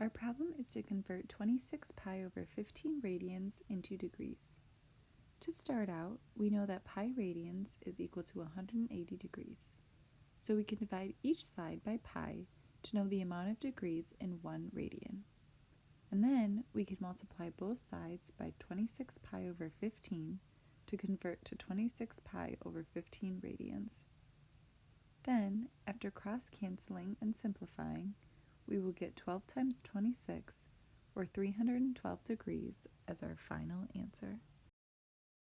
Our problem is to convert 26 pi over 15 radians into degrees. To start out, we know that pi radians is equal to 180 degrees. So we can divide each side by pi to know the amount of degrees in one radian. And then we can multiply both sides by 26 pi over 15 to convert to 26 pi over 15 radians. Then, after cross-canceling and simplifying, we will get 12 times 26, or 312 degrees, as our final answer.